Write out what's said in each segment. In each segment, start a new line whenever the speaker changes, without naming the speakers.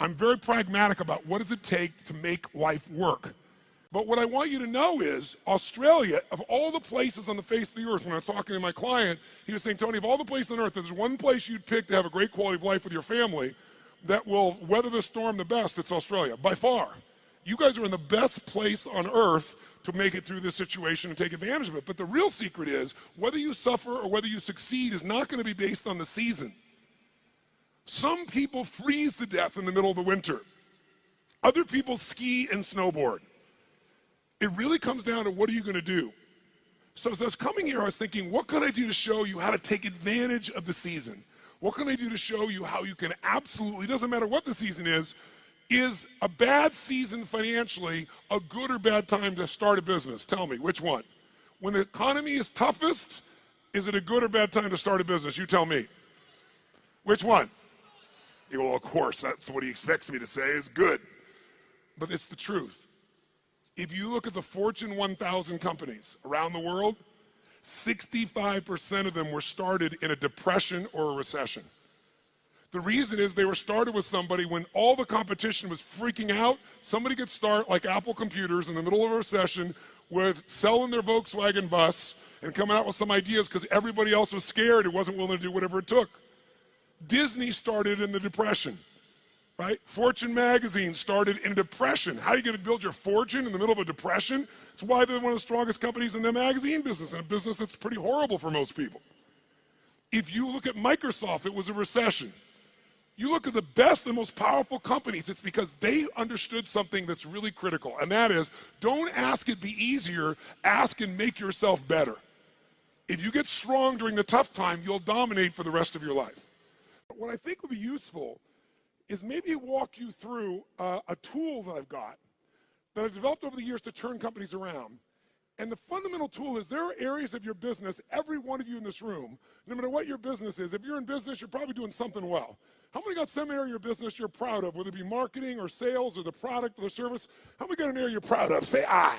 I'm very pragmatic about what does it take to make life work. But what I want you to know is Australia, of all the places on the face of the earth, when I was talking to my client, he was saying, Tony, of all the places on earth, there's one place you'd pick to have a great quality of life with your family that will weather the storm the best, it's Australia, by far. You guys are in the best place on earth to make it through this situation and take advantage of it. But the real secret is whether you suffer or whether you succeed is not going to be based on the season. Some people freeze to death in the middle of the winter. Other people ski and snowboard. It really comes down to what are you going to do? So as I was coming here, I was thinking, what can I do to show you how to take advantage of the season? What can I do to show you how you can absolutely, doesn't matter what the season is, is a bad season financially a good or bad time to start a business? Tell me, which one? When the economy is toughest, is it a good or bad time to start a business? You tell me. Which one? Well, of course, that's what he expects me to say is good. But it's the truth. If you look at the Fortune 1000 companies around the world, 65% of them were started in a depression or a recession. The reason is they were started with somebody when all the competition was freaking out. Somebody could start like Apple Computers in the middle of a recession with selling their Volkswagen bus and coming out with some ideas because everybody else was scared and wasn't willing to do whatever it took. Disney started in the depression right? Fortune magazine started in a depression. How are you going to build your fortune in the middle of a depression? It's why they're one of the strongest companies in the magazine business, and a business that's pretty horrible for most people. If you look at Microsoft, it was a recession. You look at the best and most powerful companies, it's because they understood something that's really critical, and that is don't ask it be easier, ask and make yourself better. If you get strong during the tough time, you'll dominate for the rest of your life. What I think would be useful is maybe walk you through uh, a tool that I've got that I've developed over the years to turn companies around. And the fundamental tool is there are areas of your business, every one of you in this room, no matter what your business is, if you're in business, you're probably doing something well. How many got some area of your business you're proud of, whether it be marketing or sales or the product or the service? How many got an area you're proud of? Say I.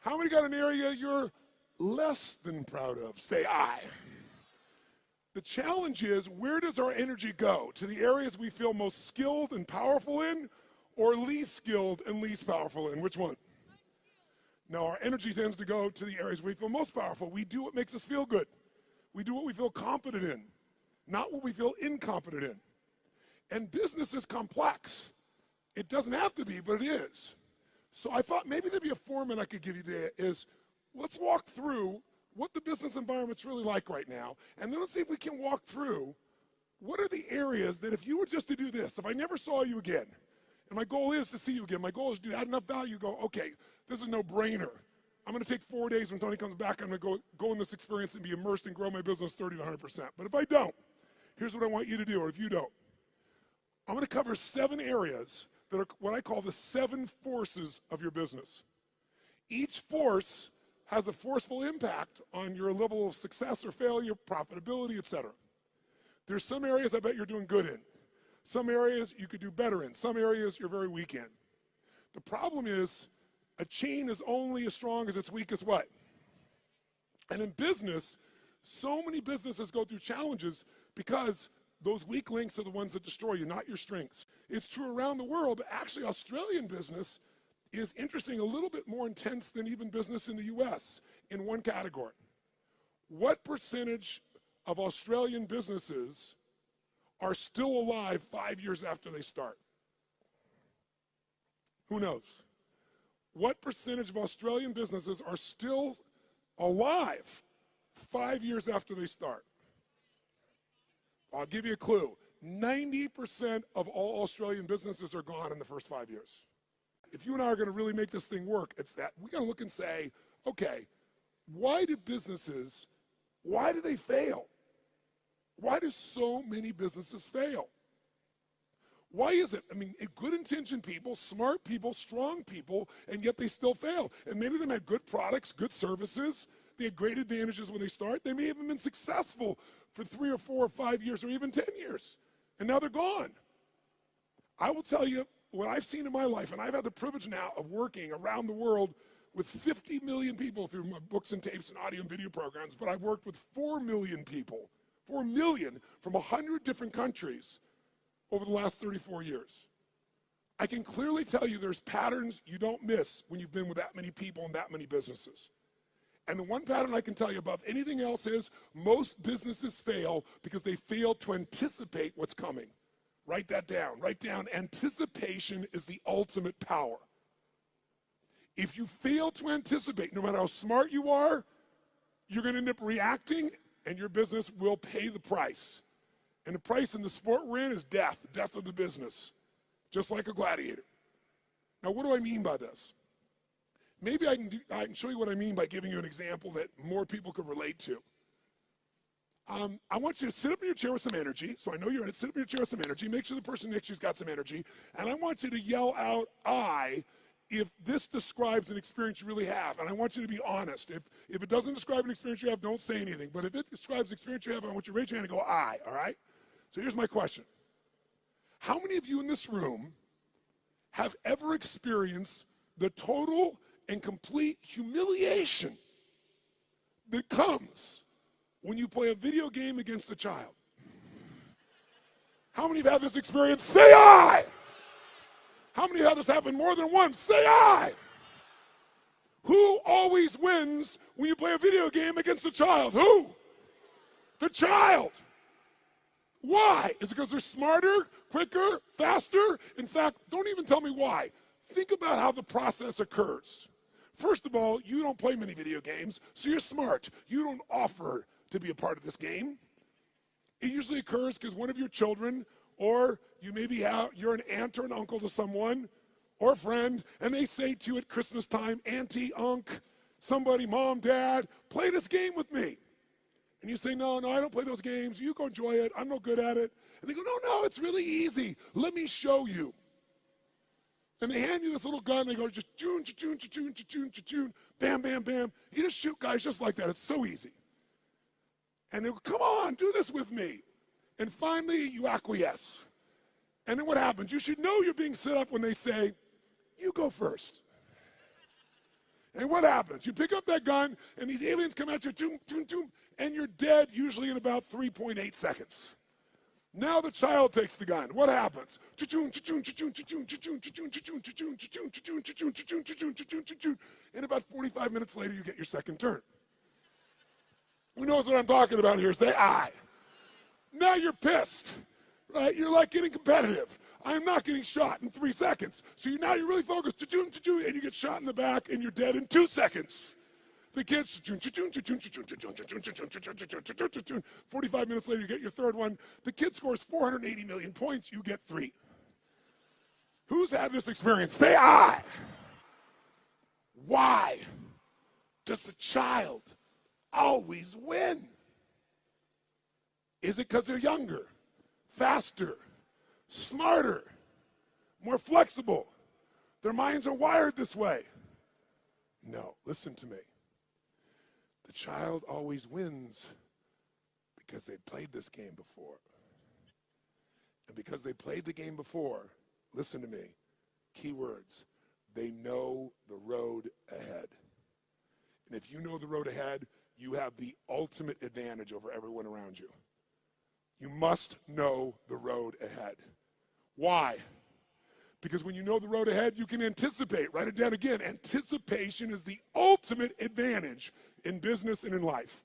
How many got an area you're less than proud of? Say I. The challenge is where does our energy go? To the areas we feel most skilled and powerful in or least skilled and least powerful in? Which one? No, our energy tends to go to the areas we feel most powerful. We do what makes us feel good. We do what we feel competent in, not what we feel incompetent in. And business is complex. It doesn't have to be, but it is. So I thought maybe there'd be a format I could give you today is let's walk through what the business environment's really like right now, and then let's see if we can walk through what are the areas that if you were just to do this, if I never saw you again, and my goal is to see you again, my goal is to add enough value, go, okay, this is no brainer. I'm gonna take four days when Tony comes back, I'm gonna go, go in this experience and be immersed and grow my business 30 to 100%. But if I don't, here's what I want you to do, or if you don't. I'm gonna cover seven areas that are what I call the seven forces of your business. Each force has a forceful impact on your level of success or failure, profitability, etc. There's some areas I bet you're doing good in. Some areas you could do better in. Some areas you're very weak in. The problem is a chain is only as strong as its weakest what? And in business, so many businesses go through challenges because those weak links are the ones that destroy you, not your strengths. It's true around the world, but actually Australian business is interesting, a little bit more intense than even business in the US in one category. What percentage of Australian businesses are still alive five years after they start? Who knows? What percentage of Australian businesses are still alive five years after they start? I'll give you a clue. 90% of all Australian businesses are gone in the first five years if you and I are going to really make this thing work, it's that we got to look and say, okay, why do businesses, why do they fail? Why do so many businesses fail? Why is it? I mean, good intentioned people, smart people, strong people, and yet they still fail. And many of them had good products, good services. They had great advantages when they start. They may have been successful for three or four or five years or even 10 years. And now they're gone. I will tell you, what I've seen in my life, and I've had the privilege now of working around the world with 50 million people through my books and tapes and audio and video programs, but I've worked with 4 million people, 4 million from 100 different countries over the last 34 years. I can clearly tell you there's patterns you don't miss when you've been with that many people and that many businesses. And the one pattern I can tell you above anything else is most businesses fail because they fail to anticipate what's coming. Write that down. Write down anticipation is the ultimate power. If you fail to anticipate, no matter how smart you are, you're going to end up reacting and your business will pay the price. And the price in the sport we're in is death, death of the business, just like a gladiator. Now, what do I mean by this? Maybe I can, do, I can show you what I mean by giving you an example that more people could relate to. Um, I want you to sit up in your chair with some energy. So I know you're in it. Sit up in your chair with some energy. Make sure the person next to you's got some energy. And I want you to yell out, I, if this describes an experience you really have. And I want you to be honest. If, if it doesn't describe an experience you have, don't say anything. But if it describes an experience you have, I want you to raise your hand and go, I, all right? So here's my question. How many of you in this room have ever experienced the total and complete humiliation that comes when you play a video game against a child. How many have had this experience? Say I. How many have had this happen more than once? Say I. Who always wins when you play a video game against a child? Who? The child. Why? Is it because they're smarter, quicker, faster? In fact, don't even tell me why. Think about how the process occurs. First of all, you don't play many video games, so you're smart. You don't offer to be a part of this game. It usually occurs because one of your children, or you maybe have, you're an aunt or an uncle to someone, or a friend, and they say to you at Christmas time, Auntie, Unc, somebody, Mom, Dad, play this game with me. And you say, No, no, I don't play those games. You go enjoy it. I'm no good at it. And they go, No, no, it's really easy. Let me show you. And they hand you this little gun. They go, just choon, choon, choon, choon, choon, bam, bam, bam. You just shoot guys just like that. It's so easy. And they go, come on, do this with me. And finally, you acquiesce. And then what happens? You should know you're being set up when they say, you go first. And what happens? You pick up that gun, and these aliens come at you, choom, choom, choom, and you're dead usually in about 3.8 seconds. Now the child takes the gun. What happens? And about 45 minutes later, you get your second turn. Who knows what I'm talking about here? Say I. Now you're pissed, right? You're like getting competitive. I'm not getting shot in three seconds. So you, now you're really focused, and you get shot in the back, and you're dead in two seconds. The kids, 45 minutes later, you get your third one. The kid scores 480 million points, you get three. Who's had this experience? Say I. Why does the child always win? Is it because they're younger, faster, smarter, more flexible? Their minds are wired this way. No, listen to me The child always wins because they played this game before. And because they played the game before, listen to me, key words, they know the road ahead. And if you know the road ahead, you have the ultimate advantage over everyone around you. You must know the road ahead. Why? Because when you know the road ahead, you can anticipate. Write it down again. Anticipation is the ultimate advantage in business and in life.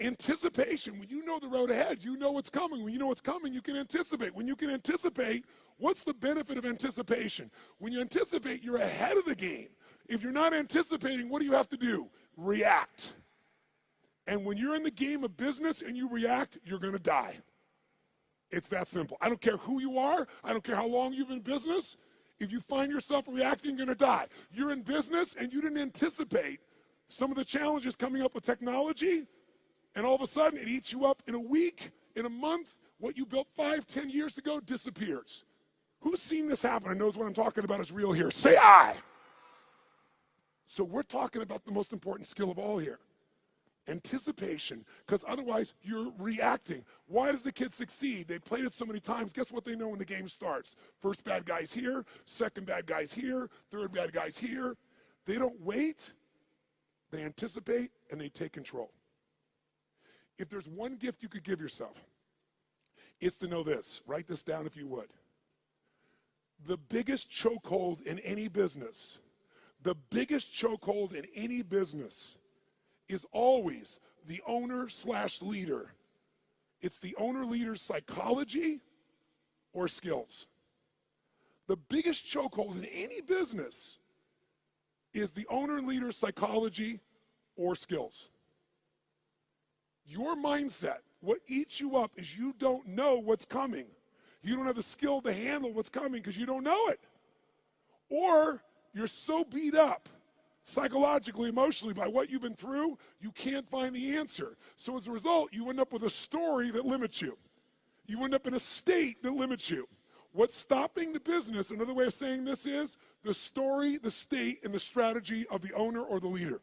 Anticipation, when you know the road ahead, you know what's coming. When you know what's coming, you can anticipate. When you can anticipate, what's the benefit of anticipation? When you anticipate, you're ahead of the game. If you're not anticipating, what do you have to do? React. And when you're in the game of business and you react, you're to die. It's that simple. I don't care who you are, I don't care how long you've been in business. If you find yourself reacting, you're to die. You're in business and you didn't anticipate some of the challenges coming up with technology, and all of a sudden it eats you up in a week, in a month. What you built five, ten years ago disappears. Who's seen this happen and knows what I'm talking about is real here? Say I. So we're talking about the most important skill of all here anticipation, because otherwise you're reacting. Why does the kid succeed? They played it so many times. Guess what they know when the game starts? First bad guy's here, second bad guy's here, third bad guy's here. They don't wait they anticipate and they take control. If there's one gift you could give yourself, it's to know this. Write this down if you would. The biggest chokehold in any business, the biggest chokehold in any business is always the owner slash leader. It's the owner leader's psychology or skills. The biggest chokehold in any business is the owner leader's psychology or skills. Your mindset, what eats you up is you don't know what's coming. You don't have the skill to handle what's coming because you don't know it. Or you're so beat up psychologically, emotionally by what you've been through, you can't find the answer. So as a result, you end up with a story that limits you. You end up in a state that limits you. What's stopping the business, another way of saying this is the story, the state, and the strategy of the owner or the leader.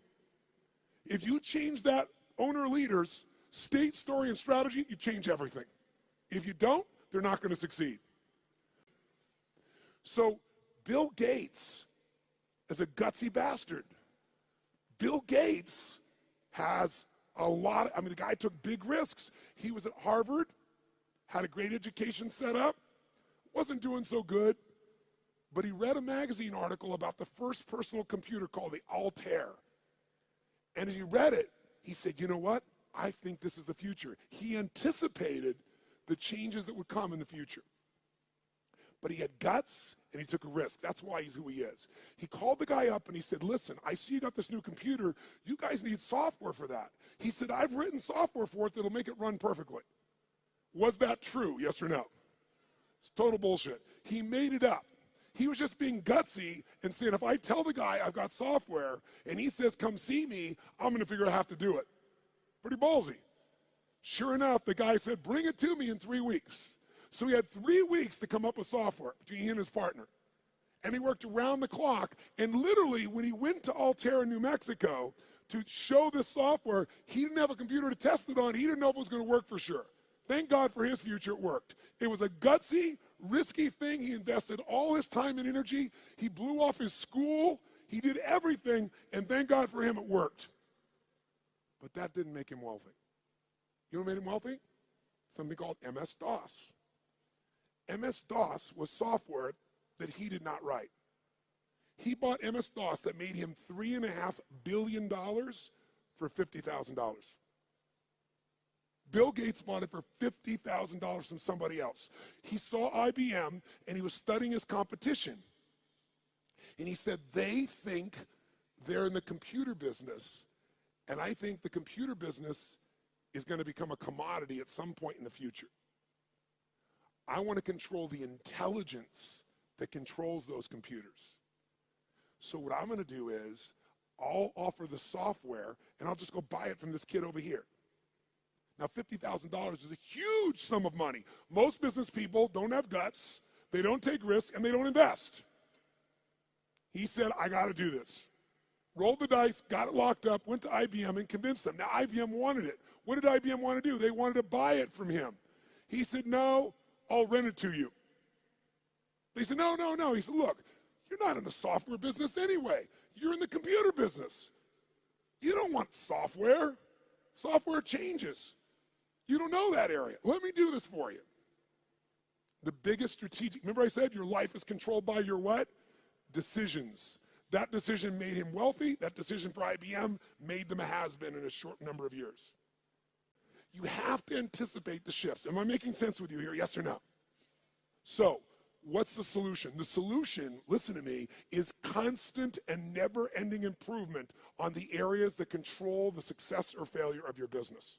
If you change that owner leader's state, story, and strategy, you change everything. If you don't, they're not going to succeed. So, Bill Gates is a gutsy bastard. Bill Gates has a lot, of, I mean, the guy took big risks. He was at Harvard, had a great education set up, wasn't doing so good, but he read a magazine article about the first personal computer called the Altair. And as he read it, he said, you know what? I think this is the future. He anticipated the changes that would come in the future. But he had guts and he took a risk. That's why he's who he is. He called the guy up and he said, listen, I see you got this new computer. You guys need software for that. He said, I've written software for it that'll make it run perfectly. Was that true? Yes or no? It's total bullshit. He made it up. He was just being gutsy and saying, if I tell the guy I've got software and he says, come see me, I'm going to figure out how to do it. Pretty ballsy. Sure enough, the guy said, bring it to me in three weeks. So he had three weeks to come up with software between he and his partner. And he worked around the clock. And literally, when he went to Altair, New Mexico, to show this software, he didn't have a computer to test it on. He didn't know if it was going to work for sure. Thank God for his future, it worked. It was a gutsy, risky thing. He invested all his time and energy. He blew off his school. He did everything, and thank God for him, it worked. But that didn't make him wealthy. You know what made him wealthy? Something called MS DOS. MS DOS was software that he did not write. He bought MS DOS that made him $3.5 billion for $50,000. Bill Gates bought it for $50,000 from somebody else. He saw IBM and he was studying his competition. And he said, they think they're in the computer business. And I think the computer business is going to become a commodity at some point in the future. I want to control the intelligence that controls those computers. So what I'm going to do is I'll offer the software and I'll just go buy it from this kid over here. Now, $50,000 is a huge sum of money. Most business people don't have guts, they don't take risks, and they don't invest. He said, I got to do this. Rolled the dice, got it locked up, went to IBM and convinced them. Now, IBM wanted it. What did IBM want to do? They wanted to buy it from him. He said, No, I'll rent it to you. They said, No, no, no. He said, Look, you're not in the software business anyway. You're in the computer business. You don't want software. Software changes. You don't know that area. Let me do this for you. The biggest strategic, remember I said your life is controlled by your what? Decisions. That decision made him wealthy. That decision for IBM made them a has-been in a short number of years. You have to anticipate the shifts. Am I making sense with you here? Yes or no? So, what's the solution? The solution, listen to me, is constant and never ending improvement on the areas that control the success or failure of your business.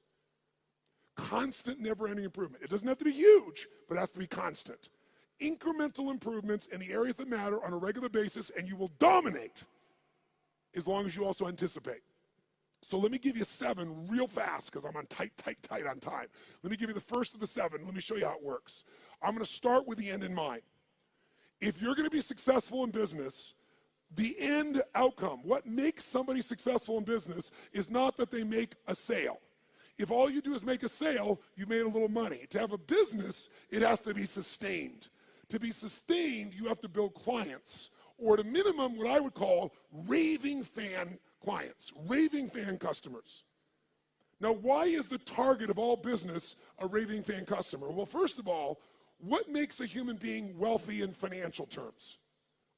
Constant, never ending improvement. It doesn't have to be huge, but it has to be constant. Incremental improvements in the areas that matter on a regular basis, and you will dominate as long as you also anticipate. So let me give you seven real fast because I'm on tight, tight, tight on time. Let me give you the first of the seven. Let me show you how it works. I'm going to start with the end in mind. If you're going to be successful in business, the end outcome, what makes somebody successful in business, is not that they make a sale. If all you do is make a sale, you made a little money. To have a business, it has to be sustained. To be sustained, you have to build clients, or at a minimum, what I would call raving fan clients, raving fan customers. Now, why is the target of all business a raving fan customer? Well, first of all, what makes a human being wealthy in financial terms?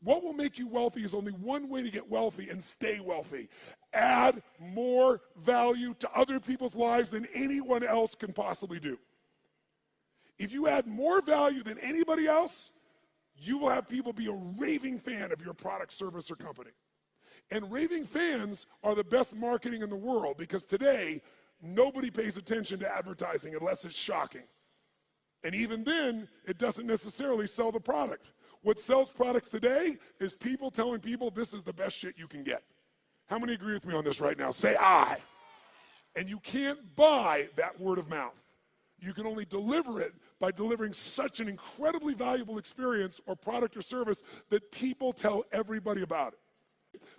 What will make you wealthy is only one way to get wealthy and stay wealthy. Add more value to other people's lives than anyone else can possibly do. If you add more value than anybody else, you will have people be a raving fan of your product, service, or company. And raving fans are the best marketing in the world because today, nobody pays attention to advertising unless it's shocking. And even then, it doesn't necessarily sell the product. What sells products today is people telling people this is the best shit you can get. How many agree with me on this right now? Say I. And you can't buy that word of mouth. You can only deliver it by delivering such an incredibly valuable experience or product or service that people tell everybody about it.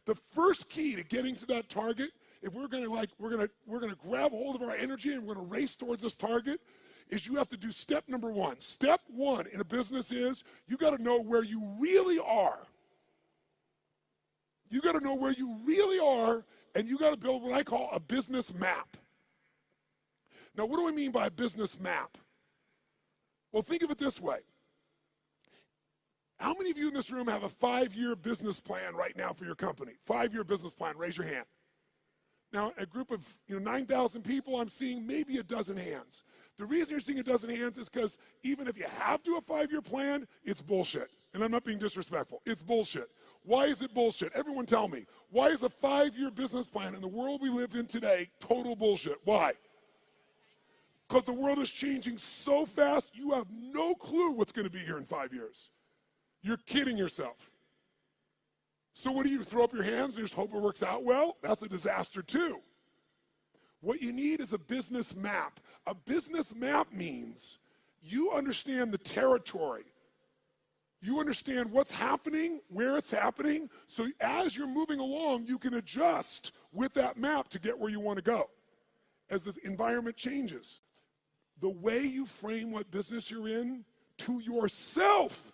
The first key to getting to that target, if we're gonna like, we're gonna, we're gonna grab hold of our energy and we're gonna race towards this target, is you have to do step number one. Step one in a business is you got to know where you really are. You got to know where you really are, and you got to build what I call a business map. Now, what do I mean by a business map? Well, think of it this way. How many of you in this room have a five year business plan right now for your company? Five year business plan, raise your hand. Now, a group of you know 9,000 people, I'm seeing maybe a dozen hands. The reason you're seeing a dozen hands is because even if you have to a five-year plan, it's bullshit. And I'm not being disrespectful. It's bullshit. Why is it bullshit? Everyone tell me. Why is a five-year business plan in the world we live in today total bullshit? Why? Because the world is changing so fast, you have no clue what's going to be here in five years. You're kidding yourself. So what do you throw up your hands and just hope it works out well? That's a disaster too. What you need is a business map. A business map means you understand the territory. You understand what's happening, where it's happening, so as you're moving along, you can adjust with that map to get where you want to go as the environment changes. The way you frame what business you're in to yourself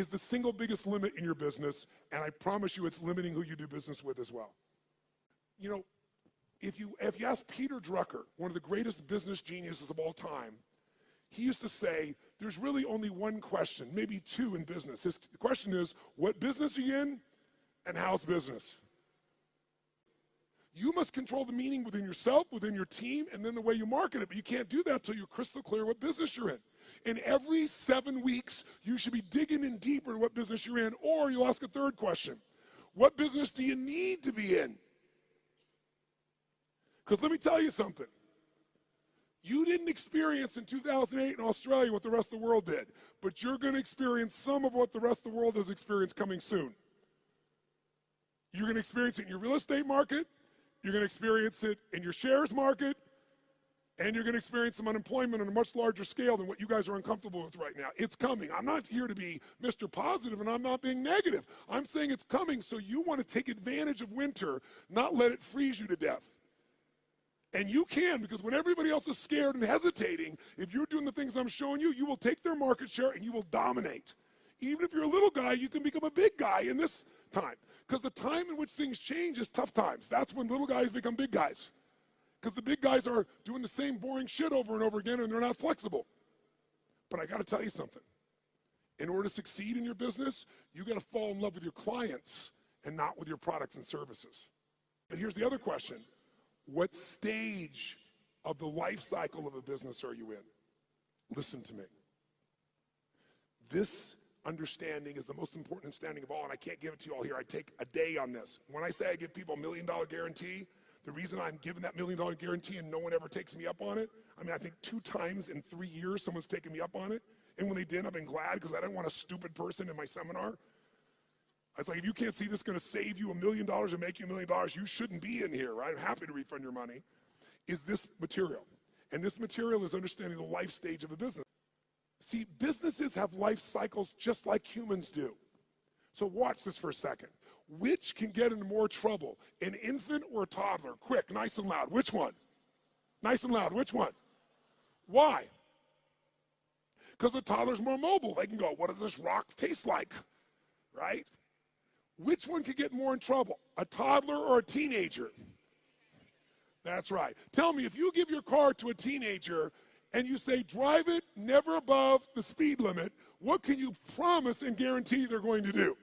is the single biggest limit in your business, and I promise you it's limiting who you do business with as well. You know, if you, if you ask Peter Drucker, one of the greatest business geniuses of all time, he used to say, there's really only one question, maybe two in business. His question is, what business are you in and how's business? You must control the meaning within yourself, within your team, and then the way you market it. But you can't do that until you're crystal clear what business you're in. And every seven weeks, you should be digging in deeper what business you're in, or you'll ask a third question. What business do you need to be in? Because let me tell you something. You didn't experience in 2008 in Australia what the rest of the world did, but you're going to experience some of what the rest of the world has experienced coming soon. You're going to experience it in your real estate market, you're going to experience it in your shares market, and you're going to experience some unemployment on a much larger scale than what you guys are uncomfortable with right now. It's coming. I'm not here to be Mr. Positive, and I'm not being negative. I'm saying it's coming, so you want to take advantage of winter, not let it freeze you to death. And you can, because when everybody else is scared and hesitating, if you're doing the things I'm showing you, you will take their market share and you will dominate. Even if you're a little guy, you can become a big guy in this time. Because the time in which things change is tough times. That's when little guys become big guys. Because the big guys are doing the same boring shit over and over again and they're not flexible. But I got to tell you something. In order to succeed in your business, you got to fall in love with your clients and not with your products and services. But here's the other question what stage of the life cycle of a business are you in? Listen to me. This understanding is the most important understanding of all, and I can't give it to you all here. I take a day on this. When I say I give people a million dollar guarantee, the reason I'm given that million dollar guarantee and no one ever takes me up on it, I mean, I think two times in three years someone's taken me up on it. And when they did, I've been glad because I didn't want a stupid person in my seminar. I was like, if you can't see this going to save you a million dollars and make you a million dollars, you shouldn't be in here, right? I'm happy to refund your money. Is this material? And this material is understanding the life stage of a business. See, businesses have life cycles just like humans do. So watch this for a second. Which can get into more trouble, an infant or a toddler? Quick, nice and loud. Which one? Nice and loud. Which one? Why? Because the toddler's more mobile. They can go, what does this rock taste like? Right? Which one could get more in trouble, a toddler or a teenager? That's right. Tell me, if you give your car to a teenager and you say, drive it never above the speed limit, what can you promise and guarantee they're going to do?